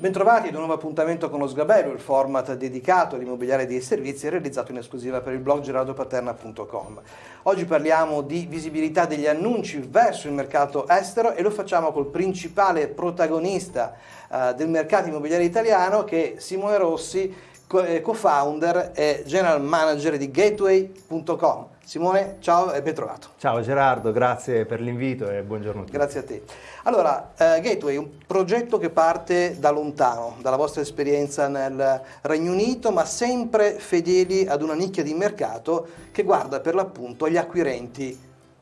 Bentrovati ad un nuovo appuntamento con lo Sgabello, il format dedicato all'immobiliare dei servizi realizzato in esclusiva per il blog gerardopaterna.com. Oggi parliamo di visibilità degli annunci verso il mercato estero e lo facciamo col principale protagonista eh, del mercato immobiliare italiano che è Simone Rossi, eh, co-founder e general manager di gateway.com. Simone, ciao e ben trovato. Ciao Gerardo, grazie per l'invito e buongiorno a tutti. Grazie a te. Allora, eh, Gateway è un progetto che parte da lontano, dalla vostra esperienza nel Regno Unito, ma sempre fedeli ad una nicchia di mercato che guarda per l'appunto agli acquirenti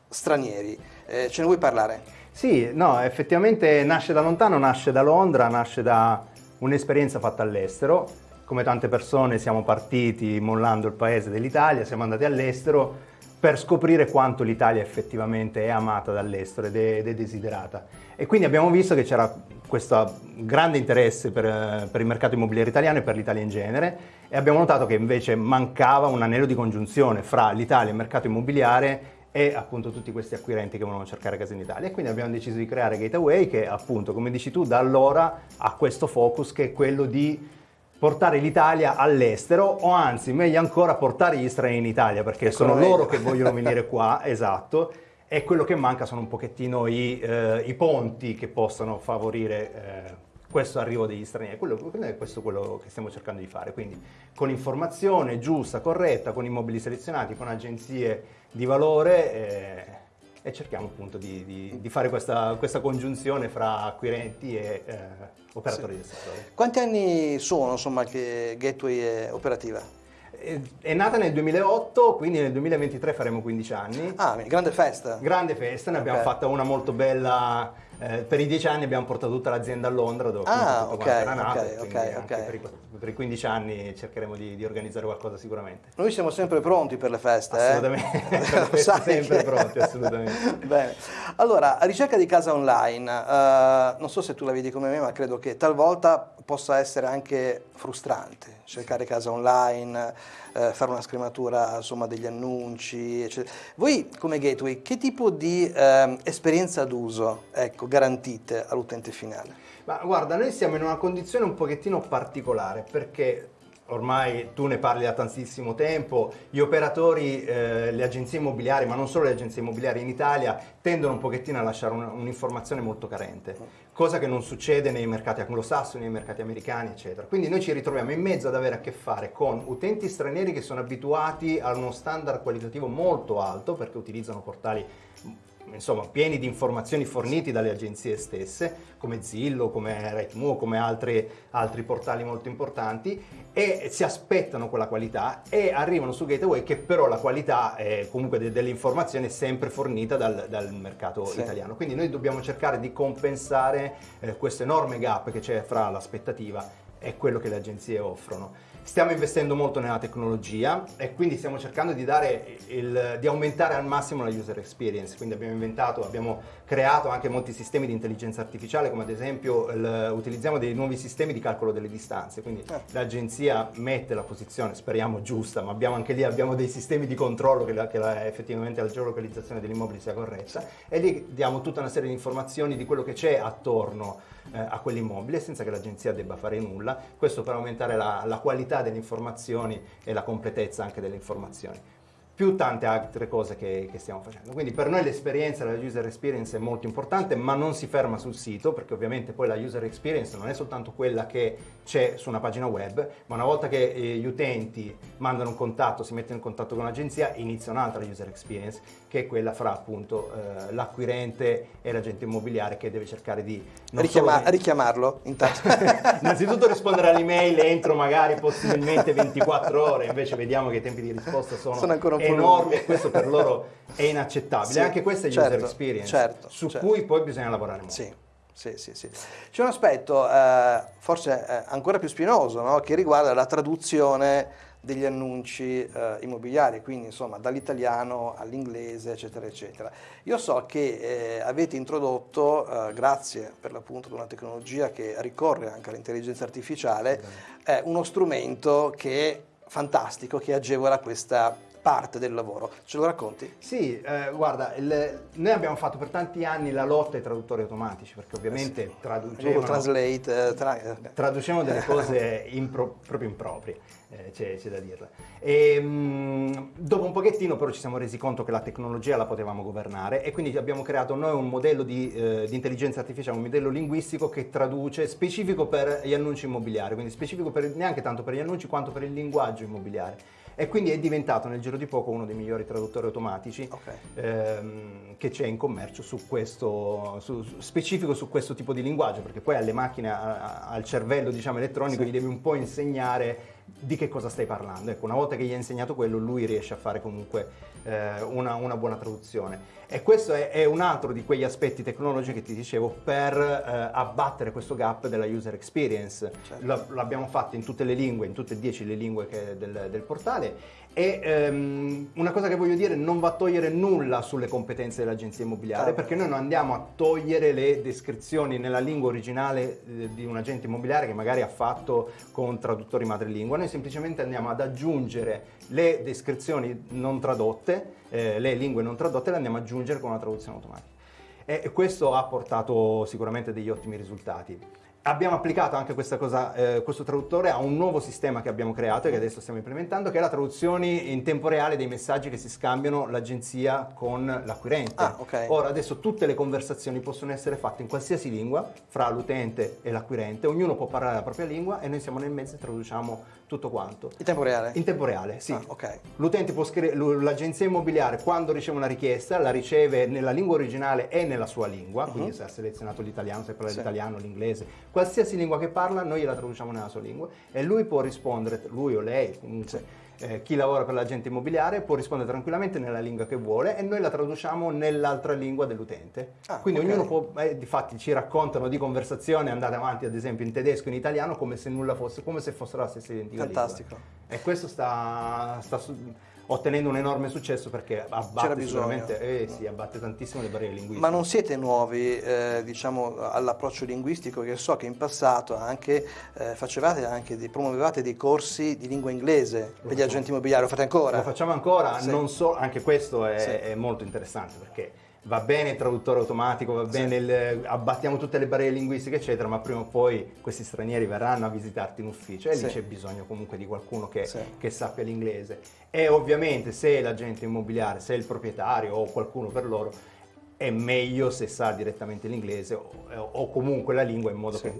stranieri. Eh, ce ne vuoi parlare? Sì, no, effettivamente nasce da lontano, nasce da Londra, nasce da un'esperienza fatta all'estero. Come tante persone siamo partiti mollando il paese dell'Italia, siamo andati all'estero per scoprire quanto l'Italia effettivamente è amata dall'estero ed, ed è, desiderata. E quindi abbiamo visto che c'era questo grande interesse per, per, il mercato immobiliare italiano e per l'Italia in genere e abbiamo notato che invece mancava un anello di congiunzione fra l'Italia e il mercato immobiliare e appunto tutti questi acquirenti che volevano cercare casa in Italia. E quindi abbiamo deciso di creare Gateway che appunto, come dici tu, da allora ha questo focus che è quello di portare l'Italia all'estero o anzi, meglio ancora, portare gli stranieri in Italia perché Eccolo sono loro che vogliono venire qua, esatto, e quello che manca sono un pochettino i, eh, i ponti che possano favorire eh, questo arrivo degli stranieri. Quello, questo è quello che stiamo cercando di fare, quindi con informazione giusta, corretta, con immobili selezionati, con agenzie di valore. Eh, e cerchiamo appunto di, di, di fare questa, questa, congiunzione fra acquirenti e eh, operatori sì. del settore. Quanti anni sono insomma, che Gateway è operativa? È, è nata nel 2008, quindi nel 2023 faremo 15 anni. Ah, grande festa! Grande festa, ne okay. abbiamo fatta una molto bella eh, per i dieci anni abbiamo portato tutta l'azienda a Londra dove ah, tutto okay, era nato, okay, okay, okay. Per, i, per, i, 15 anni cercheremo di, di, organizzare qualcosa sicuramente. Noi siamo sempre pronti per le feste, eh? assolutamente, eh? sempre che... pronti, assolutamente. Bene, allora, a ricerca di casa online, uh, non so se tu la vedi come me, ma credo che talvolta possa essere anche frustrante cercare casa online, eh, fare una scrematura insomma, degli annunci, eccetera. Voi come gateway che tipo di eh, esperienza d'uso ecco, garantite all'utente finale? Ma guarda, noi siamo in una condizione un pochettino particolare perché ormai tu ne parli da tantissimo tempo, gli operatori, eh, le agenzie immobiliari, ma non solo le agenzie immobiliari in Italia, tendono un pochettino a lasciare un'informazione molto carente, cosa che non succede nei mercati anglosassoni, nei mercati americani, eccetera. Quindi noi ci ritroviamo in mezzo ad avere a che fare con utenti stranieri che sono abituati a uno standard qualitativo molto alto, perché utilizzano portali insomma, pieni di informazioni forniti dalle agenzie stesse, come Zillow, come Rightmove, come altri, altri portali molto importanti, e si aspettano quella qualità e arrivano su Gateway che però la qualità è comunque de- delle informazioni è sempre fornita dal, dal mercato sì. italiano. Quindi noi dobbiamo cercare di compensare eh, questo enorme gap che c'è fra l'aspettativa e quello che le agenzie offrono. Stiamo investendo molto nella tecnologia e quindi stiamo cercando di, il, di, aumentare al massimo la user experience. Quindi abbiamo inventato, abbiamo creato anche molti sistemi di intelligenza artificiale, come ad esempio il, utilizziamo dei nuovi sistemi di calcolo delle distanze. Quindi eh. l'agenzia mette la posizione, speriamo giusta, ma abbiamo anche lì abbiamo dei sistemi di controllo che, la, che la, effettivamente la geolocalizzazione dell'immobile sia corretta e lì diamo tutta una serie di informazioni di quello che c'è attorno eh, a quell'immobile senza che l'agenzia debba fare nulla. Questo per aumentare la, la qualità delle informazioni e la completezza anche delle informazioni più tante altre cose che, che, stiamo facendo. Quindi per noi l'esperienza, la user experience è molto importante, ma non si ferma sul sito, perché ovviamente poi la user experience non è soltanto quella che c'è su una pagina web, ma una volta che eh, gli utenti mandano un contatto, si mettono in contatto con l'agenzia, inizia un'altra user experience, che è quella fra appunto eh, l'acquirente e l'agente immobiliare che deve cercare di... Richiama- solo... Richiamarlo intanto. Innanzitutto rispondere all'email entro magari possibilmente 24 ore, invece vediamo che i tempi di risposta sono, sono ancora un po' enormi e questo per loro è inaccettabile. Sì, Anche questa è certo, user experience certo, su certo. cui poi bisogna lavorare molto. Sì. Sì, sì, sì. C'è un aspetto eh, forse eh, ancora più spinoso no? che riguarda la traduzione degli annunci eh, immobiliari, quindi insomma dall'italiano all'inglese, eccetera, eccetera. Io so che eh, avete introdotto, eh, grazie per l'appunto ad una tecnologia che ricorre anche all'intelligenza artificiale, uno strumento che è fantastico, che agevola questa parte del lavoro. Ce lo racconti? Sì, eh, guarda, il, noi abbiamo fatto per tanti anni la lotta ai traduttori automatici, perché ovviamente eh sì. traducevano, Translate, eh, tra, traducevano delle cose impro, proprio improprie, eh, c'è, da dirla. E, mh, dopo un pochettino però ci siamo resi conto che la tecnologia la potevamo governare e quindi abbiamo creato noi un modello di, eh, di intelligenza artificiale, un modello linguistico che traduce specifico per gli annunci immobiliari, quindi specifico per, neanche tanto per gli annunci quanto per il linguaggio immobiliare e quindi è diventato nel giro di poco uno dei migliori traduttori automatici okay. ehm, che c'è in commercio su questo, su, specifico su questo tipo di linguaggio, perché poi alle macchine, a, al cervello diciamo, elettronico sì. gli devi un po' insegnare di che cosa stai parlando. Ecco, una volta che gli hai insegnato quello, lui riesce a fare comunque eh, una, una, buona traduzione. E questo è, è, un altro di quegli aspetti tecnologici che ti dicevo per eh, abbattere questo gap della user experience. Certo. l'abbiamo fatto in tutte le lingue, in tutte e dieci le lingue del, del portale e ehm, una cosa che voglio dire, non va a togliere nulla sulle competenze dell'agenzia immobiliare, perché noi non andiamo a togliere le descrizioni nella lingua originale eh, di un agente immobiliare che magari ha fatto con traduttori madrelingua, noi semplicemente andiamo ad aggiungere le descrizioni non tradotte, eh, le lingue non tradotte, le andiamo ad aggiungere con una traduzione automatica. E questo ha portato sicuramente degli ottimi risultati. Abbiamo applicato anche questa cosa, eh, questo traduttore a un nuovo sistema che abbiamo creato e che adesso stiamo implementando, che è la traduzione in tempo reale dei messaggi che si scambiano l'agenzia con l'acquirente. Ah, okay. Ora adesso tutte le conversazioni possono essere fatte in qualsiasi lingua fra l'utente e l'acquirente, ognuno può parlare la propria lingua e noi siamo nel mezzo e traduciamo tutto quanto. In tempo reale? In tempo reale, sì. Ah, okay. L'utente può scrivere, l'agenzia immobiliare quando riceve una richiesta la riceve nella lingua originale e nella sua lingua, uh-huh. quindi se ha selezionato l'italiano, se parla sì. l'italiano, l'inglese, qualsiasi lingua che parla noi gliela traduciamo nella sua lingua e lui può rispondere, lui o lei comunque. Eh, chi lavora per l'agente immobiliare può rispondere tranquillamente nella lingua che vuole e noi la traduciamo nell'altra lingua dell'utente. Ah, Quindi okay. ognuno può, eh, difatti ci raccontano di conversazioni andate avanti ad esempio in tedesco e in italiano come se nulla fosse, come se fossero la stessa identica Fantastico. Lingua. E questo sta, sta ottenendo un enorme successo perché abbatte, eh, sì, abbatte tantissimo le barriere linguistiche. Ma non siete nuovi eh, diciamo, all'approccio linguistico, che so che in passato anche, eh, facevate anche dei, promuovevate dei corsi di lingua inglese per gli agenti immobiliari, lo fate ancora? Lo facciamo ancora, sì. so, anche questo è, sì. è molto interessante perché va bene il traduttore automatico, va bene, sì. il, abbattiamo tutte le barriere linguistiche, eccetera, ma prima o poi questi stranieri verranno a visitarti in ufficio e sì. lì c'è bisogno comunque di qualcuno che, sì. che, sappia l'inglese. E ovviamente se l'agente immobiliare, se il proprietario o qualcuno per loro, è meglio se sa direttamente l'inglese o, o comunque la lingua in modo che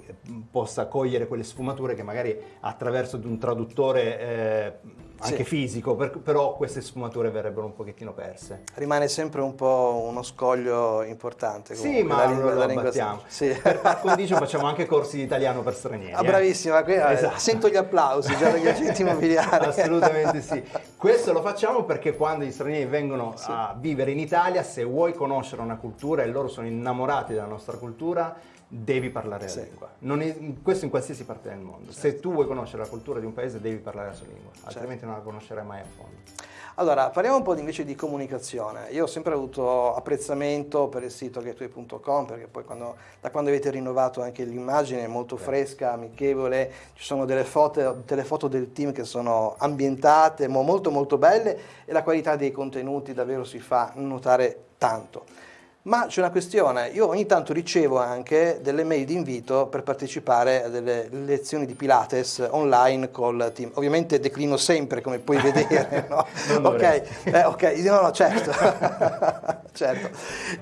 possa cogliere quelle sfumature che magari attraverso un traduttore eh, anche sì. fisico, per, però queste sfumature verrebbero un pochettino perse. Rimane sempre un po' uno scoglio importante. Sì, ma la lingua, lo abbattiamo. Sì. Per par condicio facciamo anche corsi di italiano per stranieri. Ah, bravissima, eh. esatto. sento gli applausi già dagli agenti immobiliari. Assolutamente sì. Questo lo facciamo perché quando gli stranieri vengono sì. a vivere in Italia, se vuoi conoscere una cultura e loro sono innamorati della nostra cultura, devi parlare la sì. lingua. È, questo in qualsiasi parte del mondo. Certo. Se tu vuoi conoscere la cultura di un paese devi parlare la sua lingua, certo. altrimenti non la conoscerai mai a fondo. Allora, parliamo un po' invece di comunicazione. Io ho sempre avuto apprezzamento per il sito gateway.com perché poi quando, da quando avete rinnovato anche l'immagine è molto fresca, amichevole, ci sono delle foto, delle foto del team che sono ambientate, molto molto belle e la qualità dei contenuti davvero si fa notare tanto. Ma c'è una questione, io ogni tanto ricevo anche delle mail di invito per partecipare a delle lezioni di Pilates online col team. Ovviamente declino sempre, come puoi vedere, no? ok, eh, ok, no, no, certo. certo.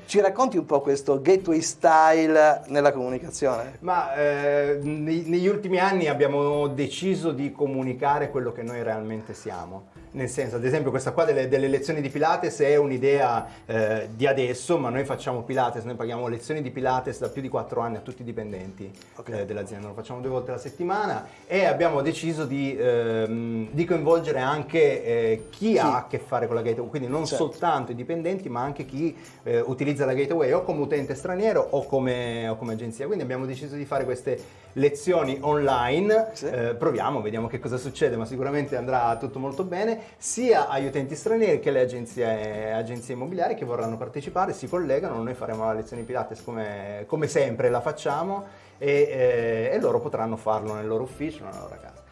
Ci racconti un po' questo gateway style nella comunicazione? Ma eh, negli ultimi anni abbiamo deciso di comunicare quello che noi realmente siamo nel senso, ad esempio, questa qua delle, delle lezioni di Pilates è un'idea eh, di adesso, ma noi facciamo Pilates, noi paghiamo lezioni di Pilates da più di 4 anni a tutti i dipendenti okay. eh, dell'azienda, lo facciamo due volte alla settimana e abbiamo deciso di, ehm, di coinvolgere anche eh, chi sì. ha a che fare con la gateway, quindi non certo. soltanto i dipendenti, ma anche chi eh, utilizza la gateway o come utente straniero o come, o come agenzia. Quindi abbiamo deciso di fare queste lezioni online, sì. Eh, proviamo, vediamo che cosa succede, ma sicuramente andrà tutto molto bene sia agli utenti stranieri che alle agenzie, agenzie immobiliari che vorranno partecipare, si collegano, noi faremo la lezione Pilates come, come sempre la facciamo e, eh, e loro potranno farlo nel loro ufficio, nella loro casa.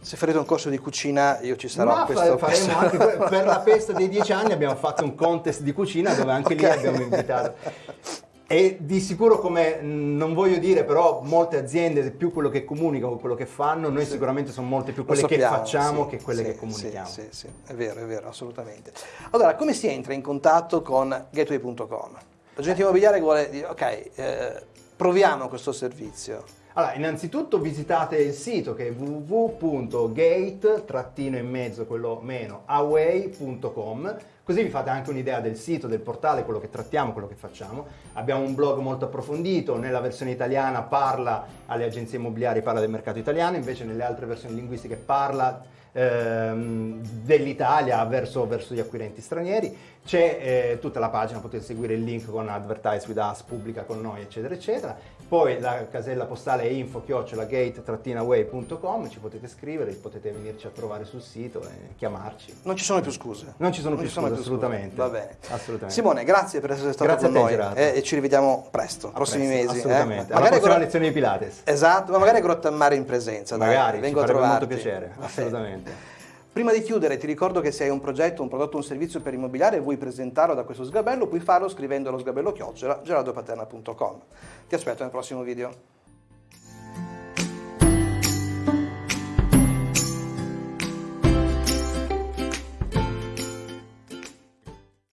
Se farete un corso di cucina io ci sarò. Ma questo, faremo questo. anche per, per la festa dei dieci anni abbiamo fatto un contest di cucina dove anche lì Ok. abbiamo invitato. E di sicuro, come non voglio dire, però molte aziende, più quello che comunicano che quello che fanno, noi sicuramente sono molte più quelle che sappiamo, facciamo sì, che quelle sì, che comunichiamo. Sì, sì, sì, è vero, è vero, assolutamente. Allora, come si entra in contatto con gateway.com? L'agente immobiliare vuole dire, ok, eh, proviamo questo servizio. Allora, innanzitutto visitate il sito che è www.gate, trattino in mezzo, quello meno, away.com, così vi fate anche un'idea del sito, del portale, quello che trattiamo, quello che facciamo. Abbiamo un blog molto approfondito, nella versione italiana parla alle agenzie immobiliari, parla del mercato italiano, invece nelle altre versioni linguistiche parla ehm, dell'Italia verso, verso gli acquirenti stranieri. C'è eh, tutta la pagina, potete seguire il link con Advertise with Us, pubblica con noi, eccetera, eccetera. Poi la casella postale è info gate-away.com, ci potete scrivere, potete venirci a trovare sul sito e chiamarci. Non ci sono più scuse. Non ci sono più scuse, scuse. assolutamente. Va bene. Assolutamente. Simone, grazie per essere stato Grazie con noi eh, e ci rivediamo presto, A prossimi presto, mesi. eh. Assolutamente. Alla Magari prossima con- lezione di Pilates. Esatto, ma magari a Grottammare in presenza. dai, Magari, ci vengo a farebbe molto trovarti. piacere, bene. Assolutamente. Prima di chiudere ti ricordo che se hai un progetto, un prodotto, un servizio per immobiliare e vuoi presentarlo da questo sgabello, puoi farlo scrivendo allo sgabello chiocciola gerardopaterna.com. Ti aspetto nel prossimo video.